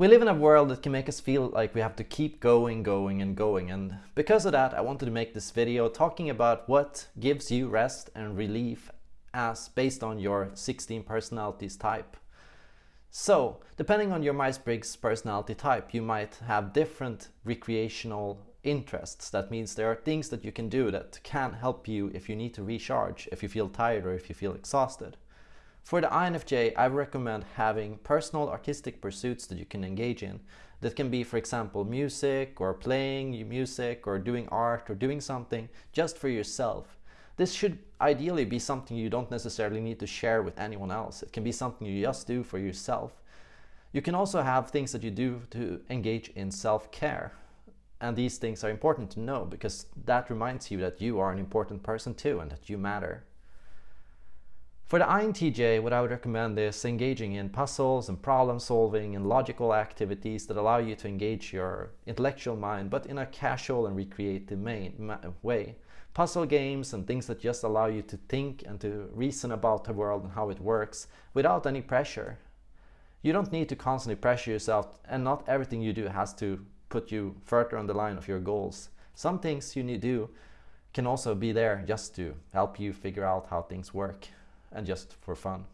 We live in a world that can make us feel like we have to keep going, going and going and because of that I wanted to make this video talking about what gives you rest and relief as based on your 16 personalities type. So, depending on your Myers-Briggs personality type, you might have different recreational interests. That means there are things that you can do that can help you if you need to recharge, if you feel tired or if you feel exhausted. For the INFJ, I recommend having personal artistic pursuits that you can engage in. That can be, for example, music or playing music or doing art or doing something just for yourself. This should ideally be something you don't necessarily need to share with anyone else. It can be something you just do for yourself. You can also have things that you do to engage in self-care. And these things are important to know because that reminds you that you are an important person too and that you matter. For the INTJ, what I would recommend is engaging in puzzles and problem solving and logical activities that allow you to engage your intellectual mind, but in a casual and recreative way. Puzzle games and things that just allow you to think and to reason about the world and how it works without any pressure. You don't need to constantly pressure yourself and not everything you do has to put you further on the line of your goals. Some things you need to do can also be there just to help you figure out how things work and just for fun.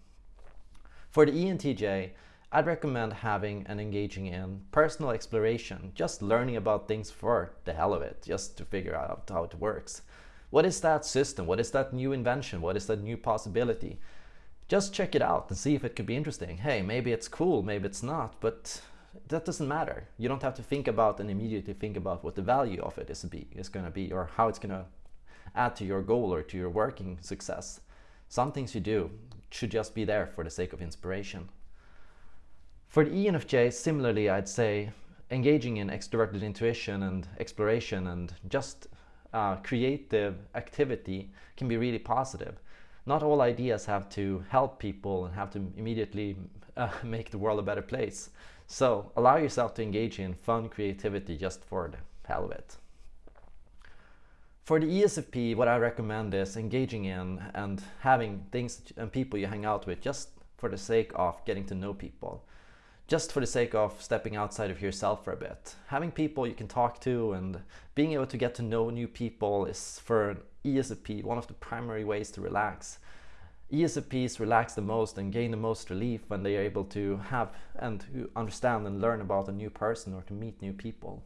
For the ENTJ, I'd recommend having and engaging in personal exploration, just learning about things for the hell of it, just to figure out how it works. What is that system? What is that new invention? What is that new possibility? Just check it out and see if it could be interesting. Hey, maybe it's cool, maybe it's not, but that doesn't matter. You don't have to think about and immediately think about what the value of it is, is going to be or how it's going to add to your goal or to your working success. Some things you do should just be there for the sake of inspiration. For the ENFJ, similarly, I'd say engaging in extroverted intuition and exploration and just uh, creative activity can be really positive. Not all ideas have to help people and have to immediately uh, make the world a better place. So allow yourself to engage in fun creativity just for the hell of it. For the ESFP, what I recommend is engaging in and having things and people you hang out with just for the sake of getting to know people. Just for the sake of stepping outside of yourself for a bit. Having people you can talk to and being able to get to know new people is for an ESFP one of the primary ways to relax. ESFPs relax the most and gain the most relief when they are able to have and understand and learn about a new person or to meet new people.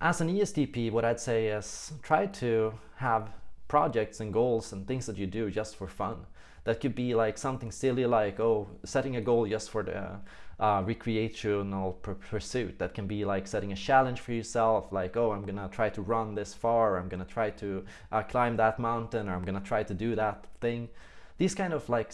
As an ESTP, what I'd say is try to have projects and goals and things that you do just for fun. That could be like something silly like, oh, setting a goal just for the uh, recreational pursuit. That can be like setting a challenge for yourself, like, oh, I'm gonna try to run this far, I'm gonna try to uh, climb that mountain, or I'm gonna try to do that thing these kind of like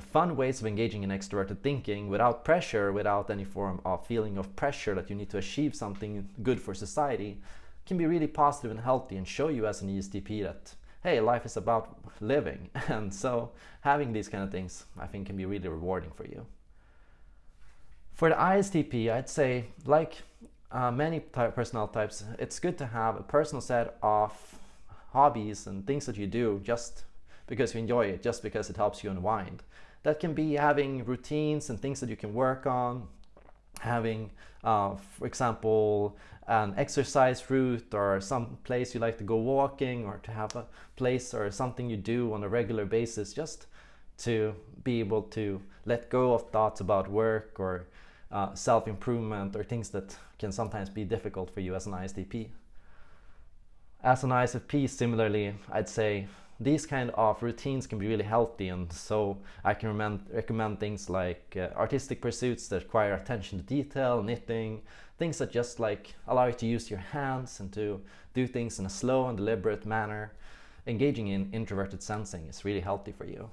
fun ways of engaging in extroverted thinking without pressure, without any form of feeling of pressure that you need to achieve something good for society can be really positive and healthy and show you as an ESTP that hey, life is about living. And so having these kind of things I think can be really rewarding for you. For the ISTP, I'd say like uh, many type personal types, it's good to have a personal set of hobbies and things that you do just because you enjoy it, just because it helps you unwind. That can be having routines and things that you can work on, having, uh, for example, an exercise route or some place you like to go walking or to have a place or something you do on a regular basis just to be able to let go of thoughts about work or uh, self-improvement or things that can sometimes be difficult for you as an ISTP. As an ISFP, similarly, I'd say these kind of routines can be really healthy and so I can recommend, things like uh, artistic pursuits that require attention to detail, knitting, things that just like allow you to use your hands and to do things in a slow and deliberate manner. Engaging in introverted sensing is really healthy for you.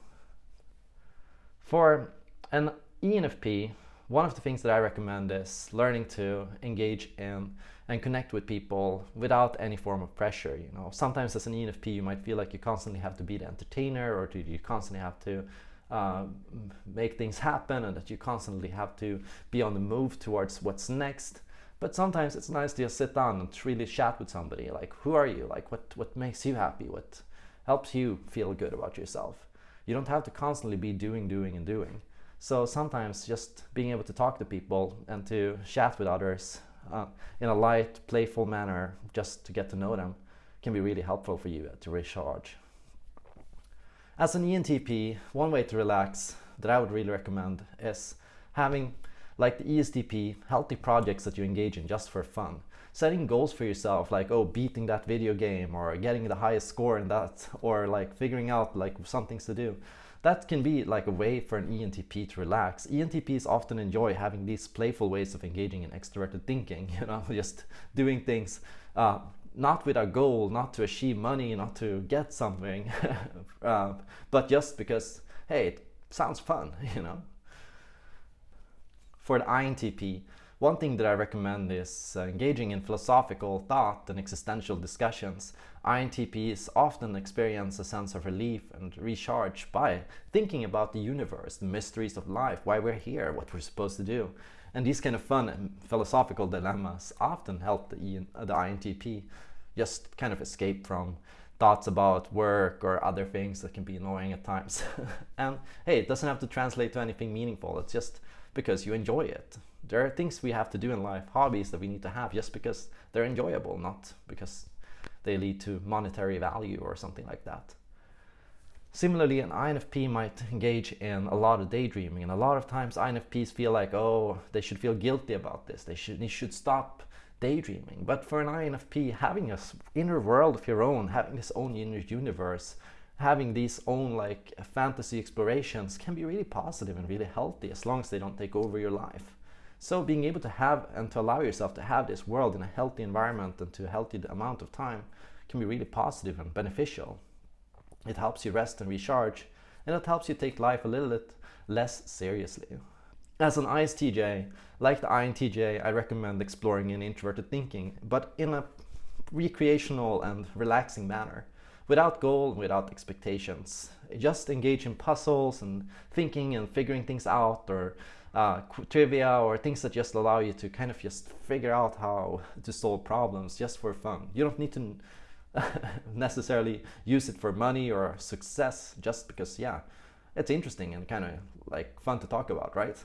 For an ENFP, one of the things that I recommend is learning to engage in and connect with people without any form of pressure. You know, sometimes as an ENFP, you might feel like you constantly have to be the entertainer or you constantly have to uh, make things happen and that you constantly have to be on the move towards what's next. But sometimes it's nice to just sit down and really chat with somebody. Like, who are you? Like, what, what makes you happy? What helps you feel good about yourself? You don't have to constantly be doing, doing, and doing So sometimes just being able to talk to people and to chat with others uh, in a light, playful manner, just to get to know them, can be really helpful for you to recharge. As an ENTP, one way to relax that I would really recommend is having, like the ESTP, healthy projects that you engage in just for fun. Setting goals for yourself, like, oh, beating that video game or getting the highest score in that, or like figuring out like some things to do. That can be like a way for an ENTP to relax. ENTPs often enjoy having these playful ways of engaging in extroverted thinking, you know, just doing things uh, not with a goal, not to achieve money, not to get something, uh, but just because, hey, it sounds fun, you know. For the INTP, one thing that I recommend is uh, engaging in philosophical thought and existential discussions. INTPs often experience a sense of relief and recharge by thinking about the universe, the mysteries of life, why we're here, what we're supposed to do. And these kind of fun philosophical dilemmas often help the, the INTP just kind of escape from thoughts about work or other things that can be annoying at times. and hey, it doesn't have to translate to anything meaningful. It's just because you enjoy it. There are things we have to do in life, hobbies that we need to have just because they're enjoyable, not because they lead to monetary value or something like that. Similarly, an INFP might engage in a lot of daydreaming, and a lot of times INFPs feel like, oh, they should feel guilty about this. They should, they should stop daydreaming. But for an INFP, having a inner world of your own, having this own inner universe, having these own like fantasy explorations can be really positive and really healthy as long as they don't take over your life. So being able to have and to allow yourself to have this world in a healthy environment and to a healthy amount of time can be really positive and beneficial. It helps you rest and recharge and it helps you take life a little bit less seriously. As an ISTJ, like the INTJ, I recommend exploring in introverted thinking, but in a recreational and relaxing manner, without goal, without expectations. Just engage in puzzles and thinking and figuring things out or uh, trivia or things that just allow you to kind of just figure out how to solve problems just for fun. You don't need to necessarily use it for money or success just because, yeah, it's interesting and kind of like fun to talk about, right?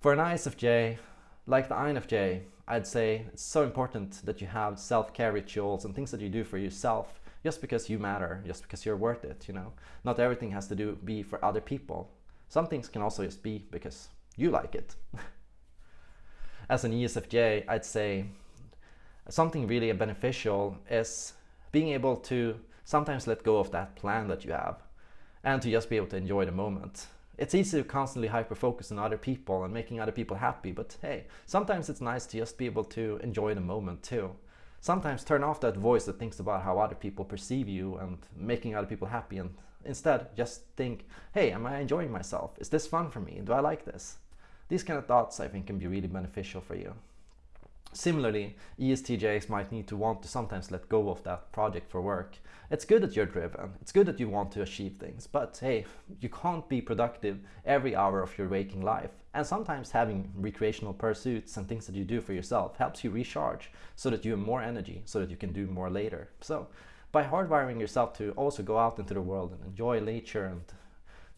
For an ISFJ, like the INFJ, I'd say it's so important that you have self-care rituals and things that you do for yourself just because you matter, just because you're worth it, you know. Not everything has to do be for other people. Some things can also just be because you like it. As an ESFJ, I'd say something really beneficial is being able to sometimes let go of that plan that you have and to just be able to enjoy the moment. It's easy to constantly hyper-focus on other people and making other people happy, but hey, sometimes it's nice to just be able to enjoy the moment too. Sometimes turn off that voice that thinks about how other people perceive you and making other people happy and instead just think, hey, am I enjoying myself? Is this fun for me? Do I like this? These kind of thoughts I think can be really beneficial for you. Similarly, ESTJs might need to want to sometimes let go of that project for work. It's good that you're driven, it's good that you want to achieve things, but hey, you can't be productive every hour of your waking life. And sometimes having recreational pursuits and things that you do for yourself helps you recharge so that you have more energy, so that you can do more later. So by hardwiring yourself to also go out into the world and enjoy nature and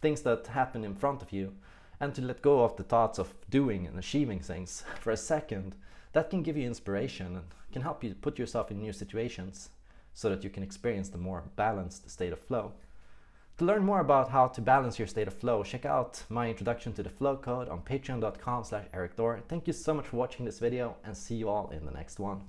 things that happen in front of you, and to let go of the thoughts of doing and achieving things for a second, that can give you inspiration and can help you put yourself in new situations so that you can experience the more balanced state of flow. To learn more about how to balance your state of flow, check out my introduction to the flow code on patreon.com slash erikthor. Thank you so much for watching this video and see you all in the next one.